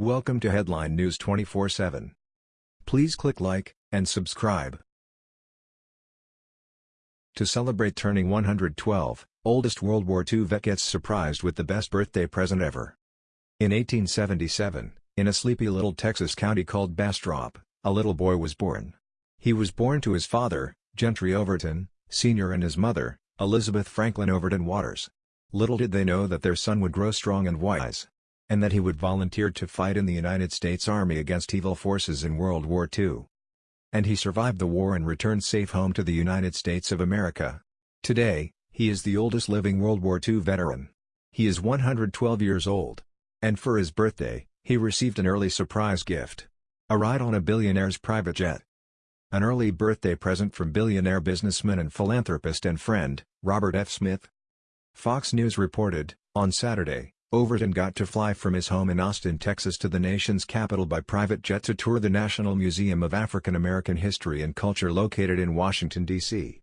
Welcome to Headline News 24/7. Please click like and subscribe. To celebrate turning 112, oldest World War II vet gets surprised with the best birthday present ever. In 1877, in a sleepy little Texas county called Bastrop, a little boy was born. He was born to his father, Gentry Overton, Sr. and his mother, Elizabeth Franklin Overton Waters. Little did they know that their son would grow strong and wise. And that he would volunteer to fight in the United States Army against evil forces in World War II. And he survived the war and returned safe home to the United States of America. Today, he is the oldest living World War II veteran. He is 112 years old. And for his birthday, he received an early surprise gift. A ride on a billionaire's private jet. An early birthday present from billionaire businessman and philanthropist and friend, Robert F. Smith. Fox News reported, on Saturday, Overton got to fly from his home in Austin, Texas to the nation's capital by private jet to tour the National Museum of African American History and Culture located in Washington, D.C.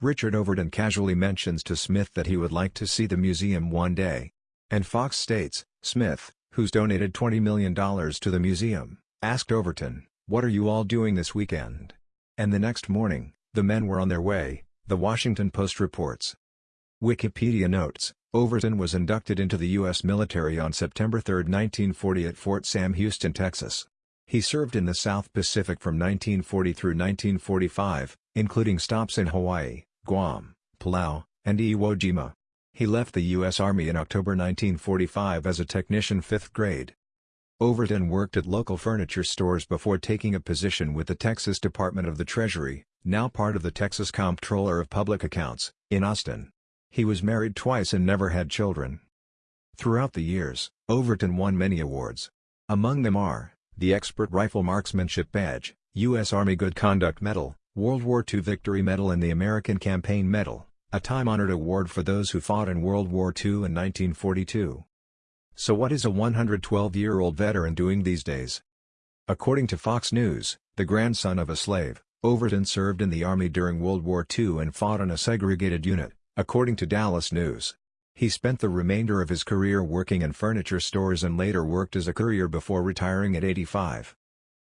Richard Overton casually mentions to Smith that he would like to see the museum one day. And Fox states, Smith, who's donated $20 million to the museum, asked Overton, what are you all doing this weekend? And the next morning, the men were on their way, the Washington Post reports. Wikipedia notes, Overton was inducted into the U.S. military on September 3, 1940 at Fort Sam Houston, Texas. He served in the South Pacific from 1940 through 1945, including stops in Hawaii, Guam, Palau, and Iwo Jima. He left the U.S. Army in October 1945 as a technician 5th grade. Overton worked at local furniture stores before taking a position with the Texas Department of the Treasury, now part of the Texas Comptroller of Public Accounts, in Austin. He was married twice and never had children. Throughout the years, Overton won many awards. Among them are, the Expert Rifle Marksmanship Badge, U.S. Army Good Conduct Medal, World War II Victory Medal and the American Campaign Medal, a time-honored award for those who fought in World War II in 1942. So what is a 112-year-old veteran doing these days? According to Fox News, the grandson of a slave, Overton served in the Army during World War II and fought on a segregated unit, according to Dallas News. He spent the remainder of his career working in furniture stores and later worked as a courier before retiring at 85.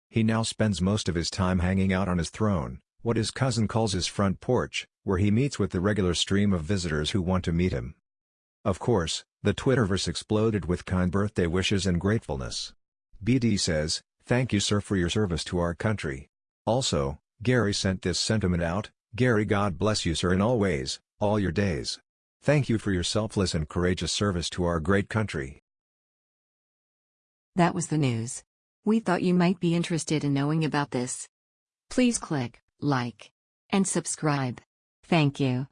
He now spends most of his time hanging out on his throne, what his cousin calls his front porch, where he meets with the regular stream of visitors who want to meet him. Of course, the Twitterverse exploded with kind birthday wishes and gratefulness. BD says, Thank you sir for your service to our country. Also, Gary sent this sentiment out, Gary God bless you sir in all ways, all your days. Thank you for your selfless and courageous service to our great country. That was the news. We thought you might be interested in knowing about this. Please click like and subscribe. Thank you.